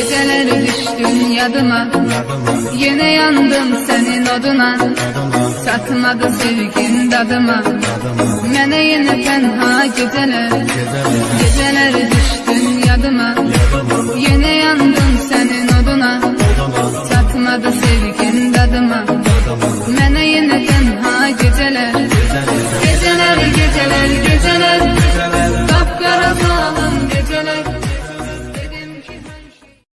Geceler düştün yadıma. Yine yandım senin oduna. Satmadı sevgin dadıma. Mene yine tenha geceler. Geceler düştün yadıma. Yine yandım senin oduna. Satmadı sevgin dadıma. Mene yine tenha geceler geceler.